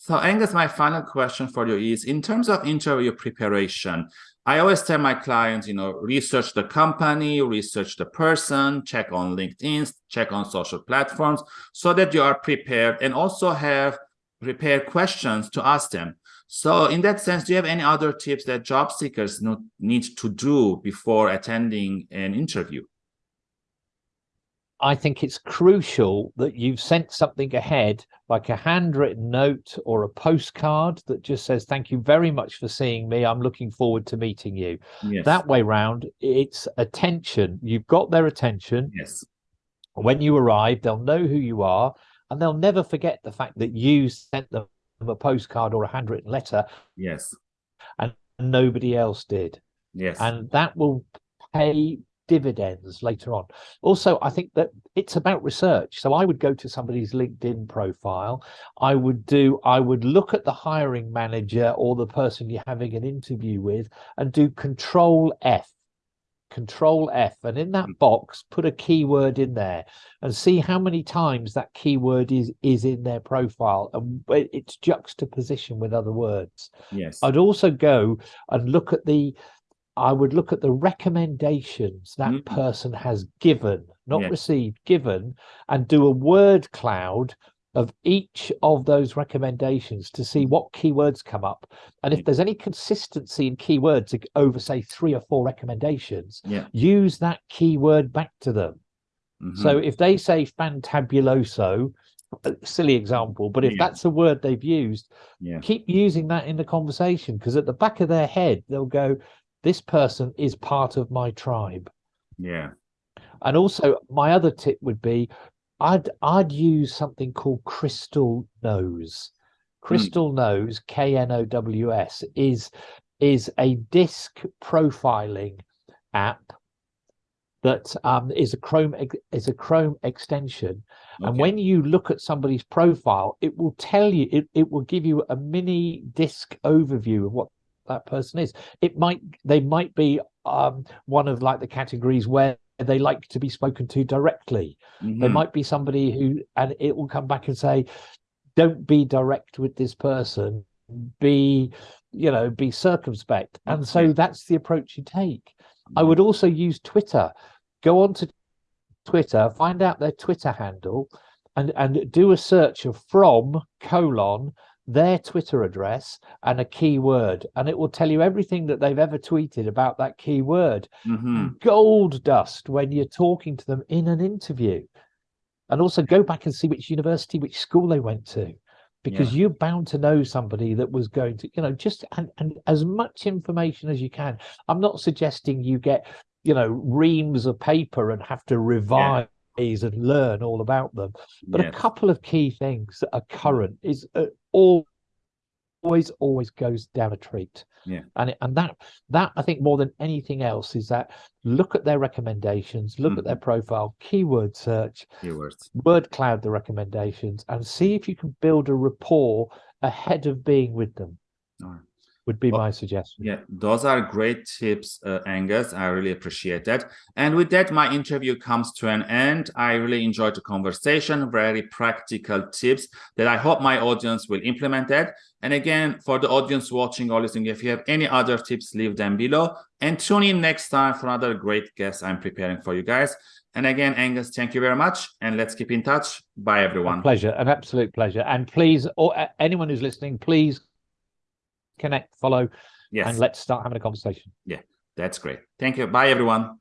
So Angus, my final question for you is, in terms of interview preparation, I always tell my clients, you know, research the company, research the person, check on LinkedIn, check on social platforms, so that you are prepared and also have prepared questions to ask them. So in that sense, do you have any other tips that job seekers need to do before attending an interview? I think it's crucial that you've sent something ahead, like a handwritten note or a postcard that just says, thank you very much for seeing me. I'm looking forward to meeting you. Yes. That way round, it's attention. You've got their attention. Yes. When you arrive, they'll know who you are and they'll never forget the fact that you sent them a postcard or a handwritten letter. Yes. And nobody else did. Yes. And that will pay dividends later on. Also, I think that it's about research. So I would go to somebody's LinkedIn profile. I would do, I would look at the hiring manager or the person you're having an interview with and do control F. Control F and in that hmm. box put a keyword in there and see how many times that keyword is is in their profile and it's juxtaposition with other words. Yes. I'd also go and look at the I would look at the recommendations that mm. person has given, not yeah. received, given, and do a word cloud of each of those recommendations to see what keywords come up. And if there's any consistency in keywords over, say, three or four recommendations, yeah. use that keyword back to them. Mm -hmm. So if they say fantabuloso, silly example, but if yeah. that's a word they've used, yeah. keep using that in the conversation because at the back of their head, they'll go, this person is part of my tribe. Yeah. And also my other tip would be I'd I'd use something called Crystal Knows. Crystal mm. Knows, K-N-O-W-S, is is a disc profiling app that um, is a Chrome is a Chrome extension. Okay. And when you look at somebody's profile, it will tell you, it, it will give you a mini disc overview of what that person is. It might they might be um, one of like the categories where they like to be spoken to directly. Mm -hmm. There might be somebody who, and it will come back and say, "Don't be direct with this person. Be, you know, be circumspect." And so yeah. that's the approach you take. I would also use Twitter. Go on to Twitter, find out their Twitter handle, and and do a search of from colon their Twitter address and a keyword, and it will tell you everything that they've ever tweeted about that keyword. Mm -hmm. Gold dust when you're talking to them in an interview. And also go back and see which university, which school they went to, because yeah. you're bound to know somebody that was going to, you know, just and, and as much information as you can. I'm not suggesting you get, you know, reams of paper and have to revise. Yeah and learn all about them. But yes. a couple of key things that are current is uh, all always always goes down a treat. Yeah. And it, and that that i think more than anything else is that look at their recommendations look mm. at their profile keyword search keywords. word cloud the recommendations and see if you can build a rapport ahead of being with them would be my suggestion. Yeah, those are great tips, uh, Angus. I really appreciate that. And with that, my interview comes to an end. I really enjoyed the conversation, very practical tips that I hope my audience will implement that. And again, for the audience watching or listening, if you have any other tips, leave them below. And tune in next time for another great guest I'm preparing for you guys. And again, Angus, thank you very much. And let's keep in touch. Bye, everyone. A pleasure, an absolute pleasure. And please, or anyone who's listening, please connect, follow, yes. and let's start having a conversation. Yeah, that's great. Thank you. Bye, everyone.